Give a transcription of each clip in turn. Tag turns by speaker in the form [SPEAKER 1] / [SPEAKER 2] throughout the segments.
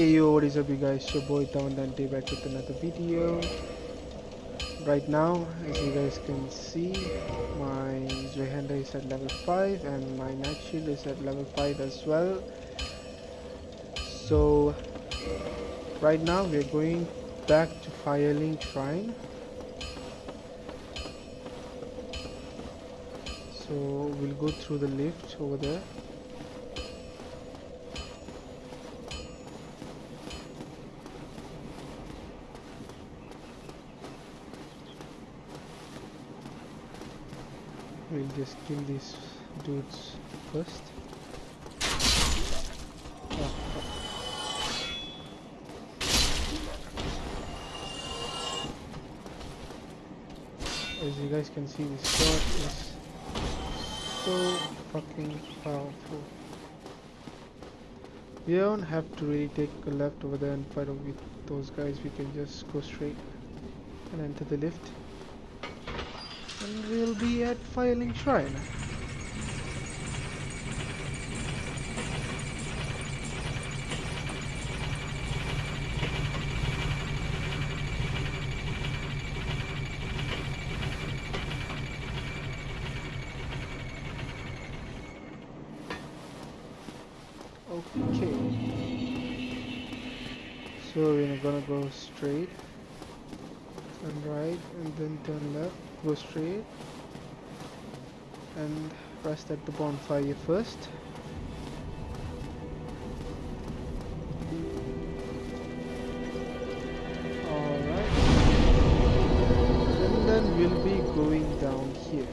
[SPEAKER 1] Hey yo, what is up you guys, your boy Down Dante back with another video. Right now, as you guys can see, my Zweihander is at level 5 and my Knight Shield is at level 5 as well. So, right now we are going back to Firelink Shrine. So, we'll go through the lift over there. We'll just kill these dudes first. As you guys can see, this sword is so fucking powerful. We don't have to really take a left over there and fight with those guys. We can just go straight and enter the lift and we'll be at Firelink Shrine. Okay. So we're gonna go straight and right and then turn left go straight and rest at the bonfire first. Alright. And then we'll be going down here.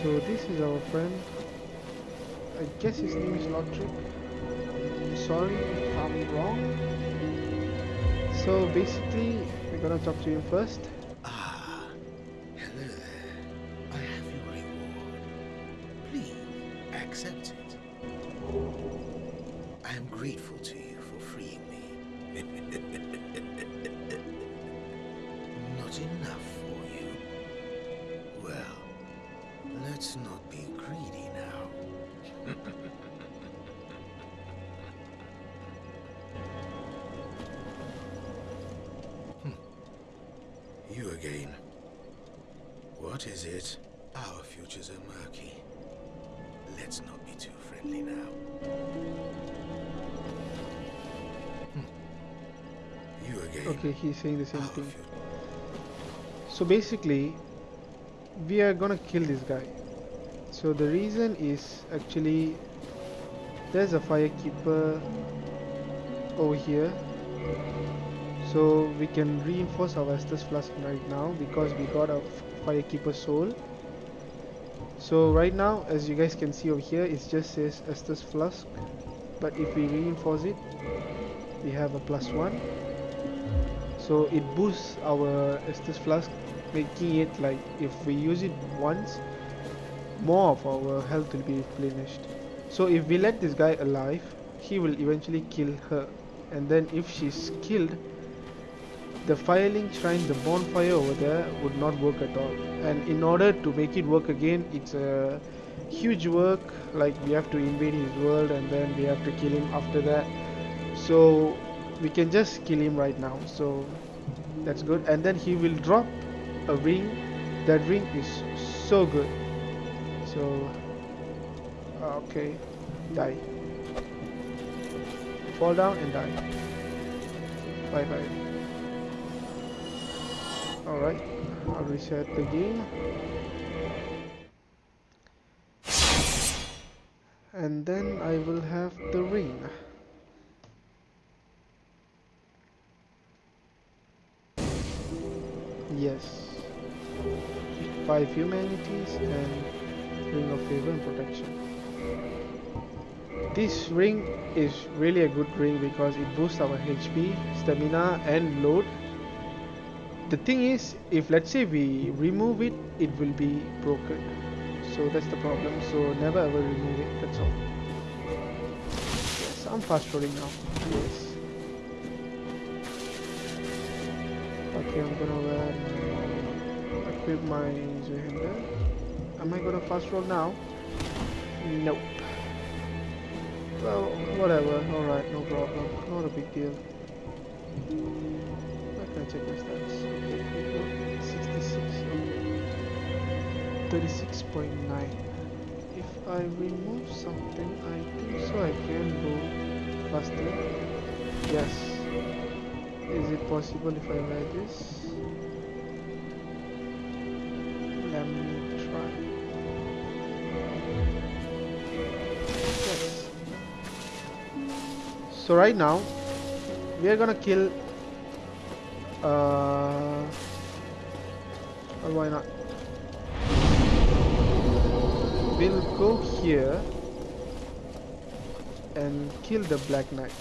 [SPEAKER 1] So this is our friend. I guess his name is Lautrec. Sorry if I'm wrong so basically, we're gonna talk to you first.
[SPEAKER 2] Ah, hello there. I have your reward. Please accept it. I am grateful to you for freeing me. Not enough What is it? Our futures are murky. Let's not be too friendly now. Hmm. You again.
[SPEAKER 1] Okay, he's saying the same
[SPEAKER 2] Our
[SPEAKER 1] thing. So basically, we are gonna kill this guy. So the reason is actually there's a firekeeper over here. So we can reinforce our Estus flask right now because we got a f- firekeeper soul. So right now, as you guys can see over here, it just says Estus flask. But if we reinforce it, we have a plus one. So it boosts our Estus flask, making it like if we use it once, more of our health will be replenished. So if we let this guy alive, he will eventually kill her. And then if she's killed, the Firelink Shrine, the bonfire over there would not work at all. And in order to make it work again, it's a huge work. Like we have to invade his world and then we have to kill him after that. So we can just kill him right now. So that's good. And then he will drop a ring. That ring is so good. So uh, okay, die. Fall down and die. Bye bye. Alright, I'll reset the game. And then I will have the ring. Yes. 5 humanities and ring of favor and protection. This ring is really a good ring because it boosts our HP, stamina and load the thing is if let's say we remove it it will be broken so that's the problem so never ever remove it that's all yes i'm fast forwarding now yes okay i'm gonna uh, equip my Zweihander am i gonna fast roll now Nope. Well, whatever. Alright, no problem. Not a big deal. Can check my stats? Okay, we 66. oh, 36.9. If I remove something, I think so I can go faster. Yes. Is it possible if I wear this? Let me try. Yes. So right now, we are gonna kill. Uh, why not? We'll go here and kill the Black Knight,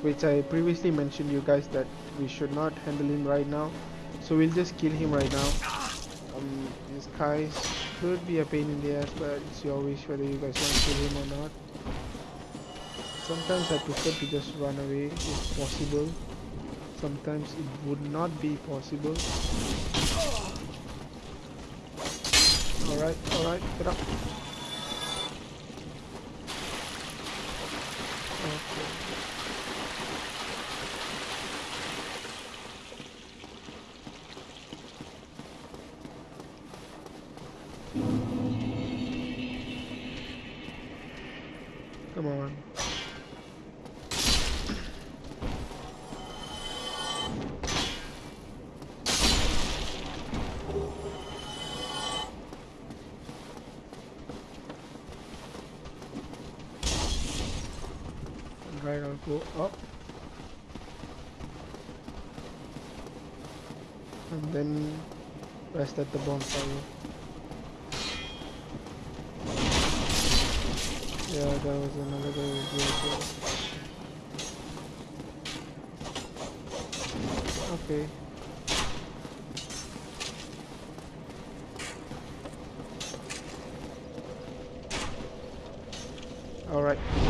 [SPEAKER 1] which I previously mentioned you guys that we should not handle him right now. So we'll just kill him right now. Um, his guys could be a pain in the ass, but it's your wish whether you guys want to kill him or not. Sometimes I prefer to just run away if possible. Sometimes it would not be possible. Alright, alright, get up. go up. And then rest at the bonfire. Yeah that was another guy okay. All right.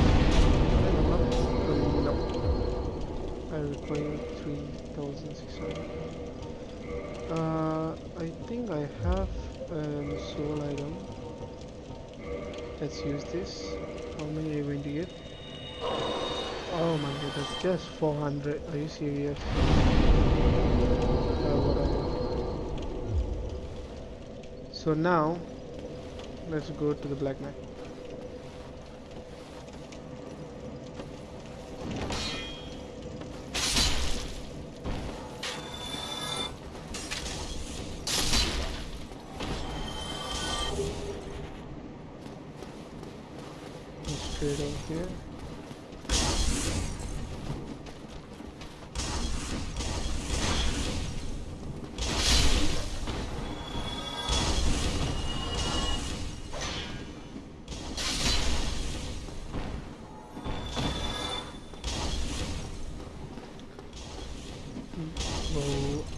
[SPEAKER 1] Three thousand six hundred. Uh, I think I have a um, soul item. Let's use this. How many are you going to get? Oh my god, that's just 400. Are you serious? Uh, so now, let's go to the Black Knight.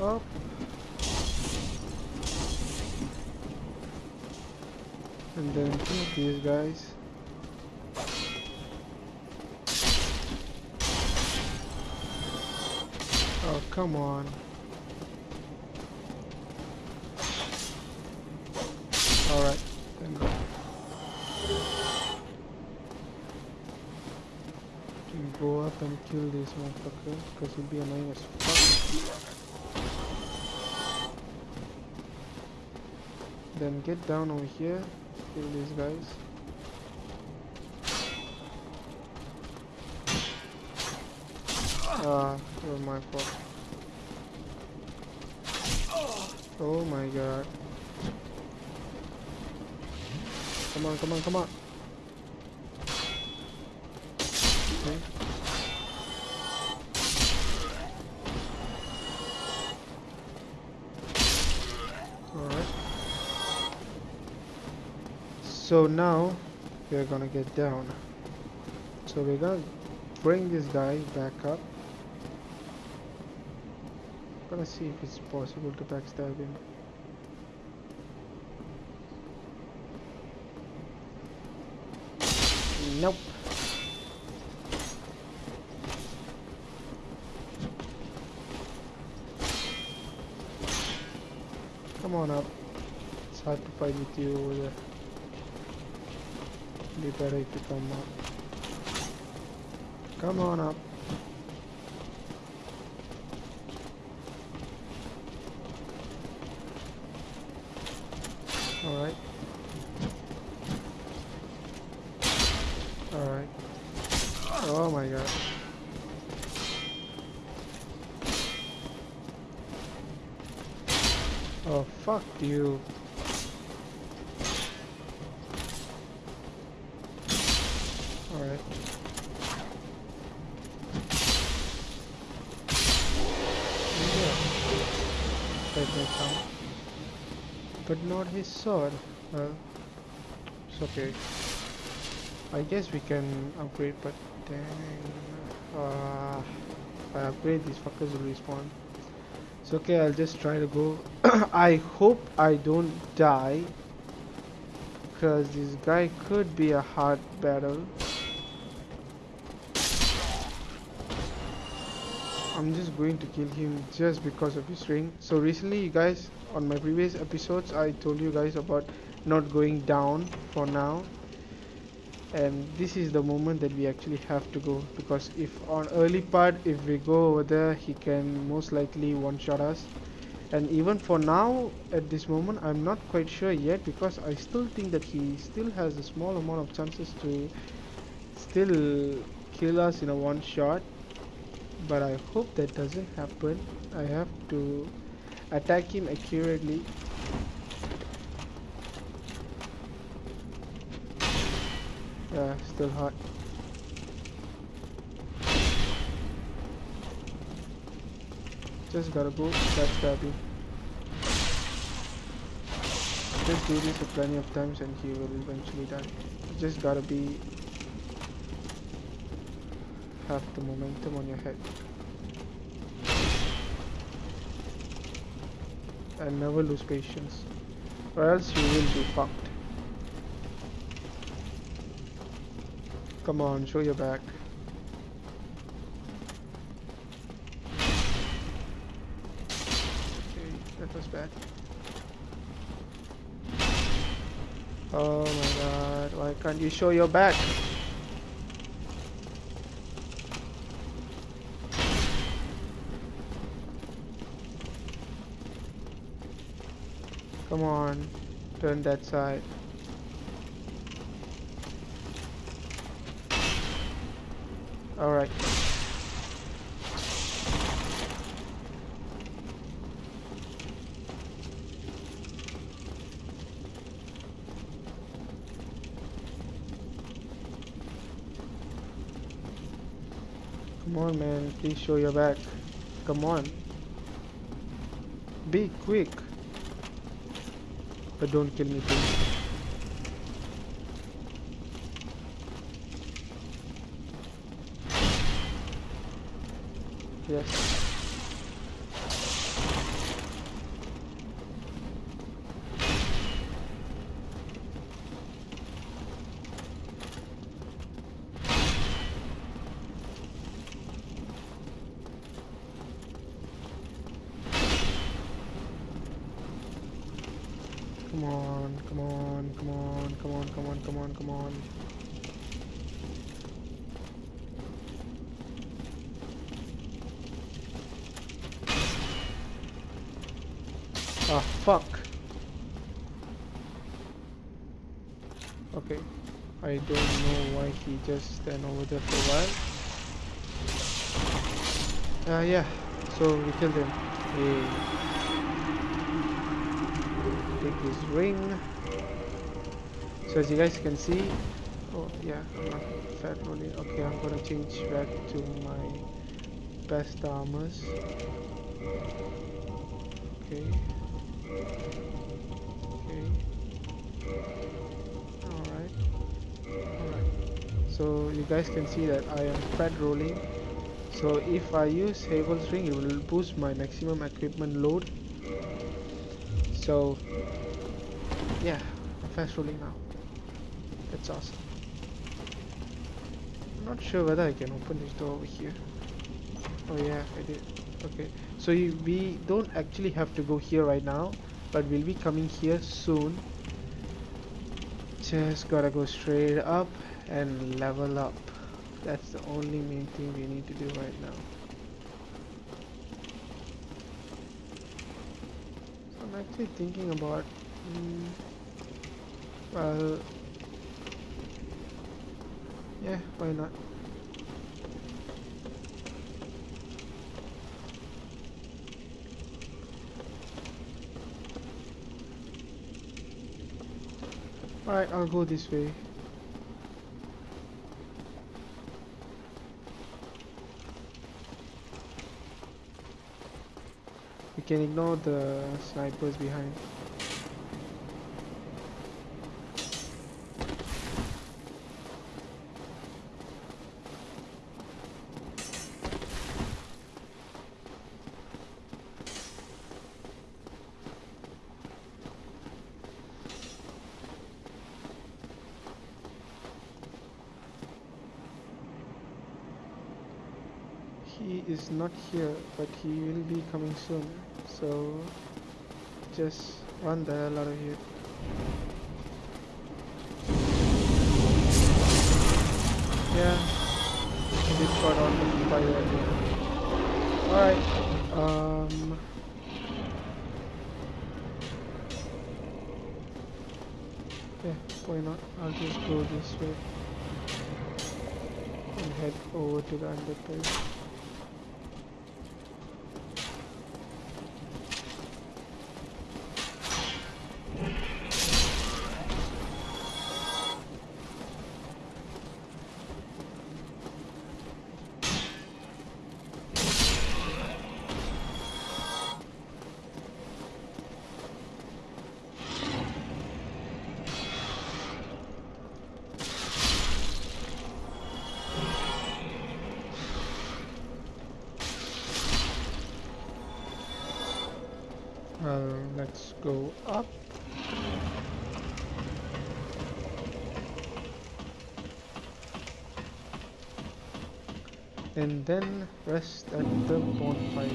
[SPEAKER 1] Up. And then kill these guys. Oh, come on. Alright, then go. Go up and kill this motherfucker, because he'll be annoying as fuck. Then get down over here, kill these guys. Ah, it was my fault. Oh my god. Come on, come on, come on. So now we're gonna get down. So we're gonna bring this guy back up. Gonna see if it's possible to backstab him. Nope. Come on up. It's hard to fight with you over there. Be better if you come up. Come on up. Alright. Alright. Oh my god. Oh fuck you. Not his sword. It's okay. I guess we can upgrade, but dang. Uh, if I upgrade, these fuckers will respawn. It's okay, I'll just try to go. I hope I don't die. Because this guy could be a hard battle. I'm just going to kill him just because of his ring. So recently you guys, on my previous episodes, I told you guys about not going down for now. And this is the moment that we actually have to go. Because if on early part, if we go over there, he can most likely one-shot us. And even for now, at this moment, I'm not quite sure yet because I still think that he still has a small amount of chances to still kill us in a one shot but I hope that doesn't happen. I have to attack him accurately. Still hot. Just gotta go that's stabby just do this a plenty of times and he will eventually die. Just gotta be have the momentum on your head. And never lose patience. Or else you will be fucked. Come on, show your back. Okay, that was bad. Oh my god, why can't you show your back? Come on, turn that side. Alright. Come on man, please show your back. Come on. Be quick. But don't kill me please. Yes. Come on, come on, come on, come on, come on, come on, come on. Ah, fuck. Okay. I don't know why he just stand over there for a while. Uh, yeah. So we killed him. Yay. Take his ring. So as you guys can see, oh yeah, I'm not fat rolling. Okay, I'm gonna change back to my best armors. Okay. Okay. Alright. Alright. So you guys can see that I am fat rolling. So if I use Havel's ring, it will boost my maximum equipment load. So yeah, I'm fast rolling now. That's awesome. I'm not sure whether I can open this door over here. Oh yeah, I did. Okay, so you, we don't actually have to go here right now. but we'll be coming here soon just gotta go straight up and level up that's the only main thing we need to do right now so I'm actually thinking about mm, well yeah why not Alright, I'll go this way. We can ignore the snipers behind. he is not here but he will be coming soon. So just run the hell out of here. Yeah. He got on fire again. Alright um. Yeah why not? I'll just go this way and head over to the underpass And then rest at the bonfire.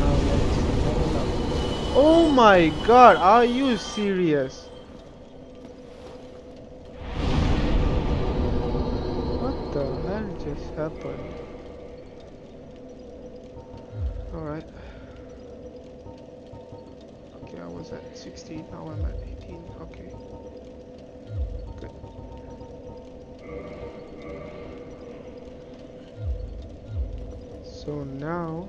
[SPEAKER 1] Now let's level up. Oh my god, are you serious? What the hell just happened? Alright. Okay, I was at 16, now I'm at 18. Okay. Good. So now,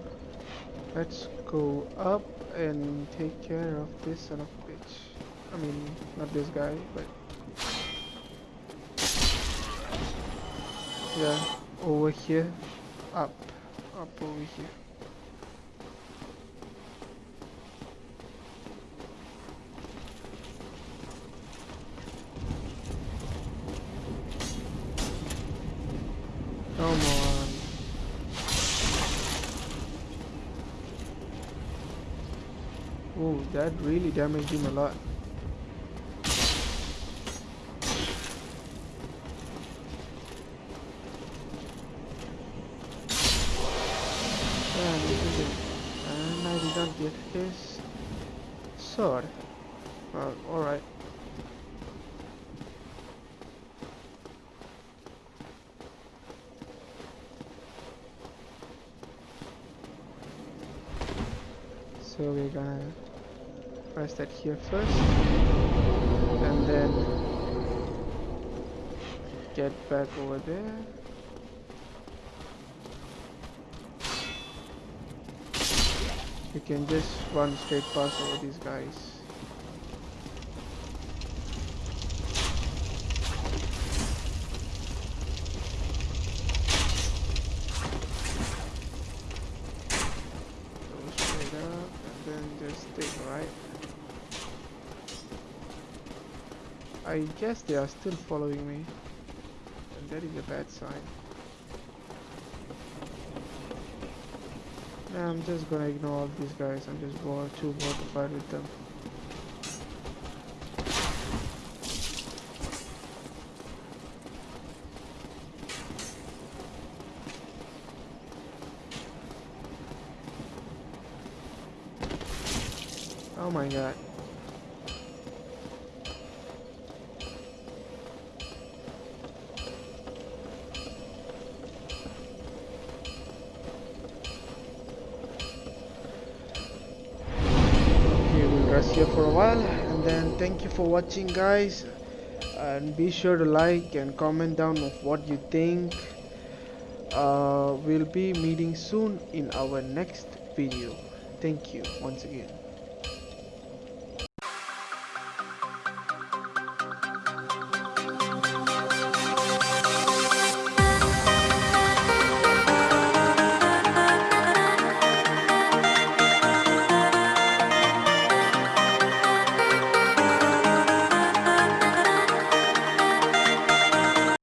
[SPEAKER 1] let's go up and take care of this son of a bitch. I mean, not this guy, but... Yeah, over here. Up. Up over here. Come on. Oh, that really damaged him a lot. And I did not get his sword. Well, alright. So we're gonna press that here first and then get back over there. You can just run straight past over these guys. I guess they are still following me. And that is a bad sign. Nah, I'm just gonna ignore all these guys. I'm just bored, too bored to fight with them. Oh my god. Rest here for a while and then thank you for watching guys. And be sure to like and comment down of what you think. Uh, we'll be meeting soon in our next video. Thank you once again